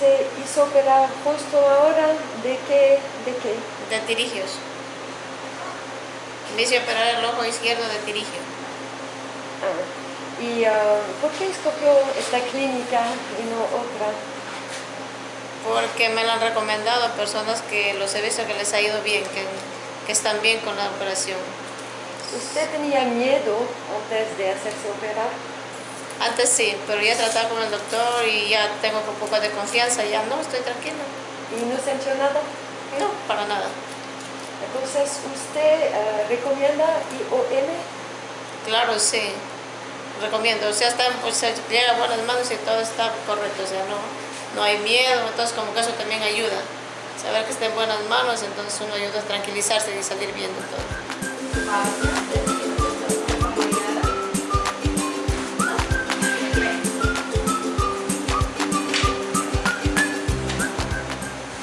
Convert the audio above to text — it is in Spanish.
se hizo operar justo ahora de qué, de qué. De tirigios. Me hice operar el ojo izquierdo de tirigio. Ah, ¿Y ah, por qué escogió esta clínica y no otra? Porque me lo han recomendado personas que los he visto que les ha ido bien, que, que están bien con la operación. ¿Usted tenía miedo antes de hacerse operar? Antes sí, pero ya he tratado con el doctor y ya tengo un poco de confianza, ya no, estoy tranquila. ¿Y no se ha nada? No, para nada. Entonces, ¿usted ah, recomienda IOM? Claro, sí, recomiendo. O sea, está, o sea, llega a buenas manos y todo está correcto, o sea, no, no hay miedo, entonces como que eso también ayuda. Saber que está en buenas manos, entonces uno ayuda a tranquilizarse y salir viendo todo.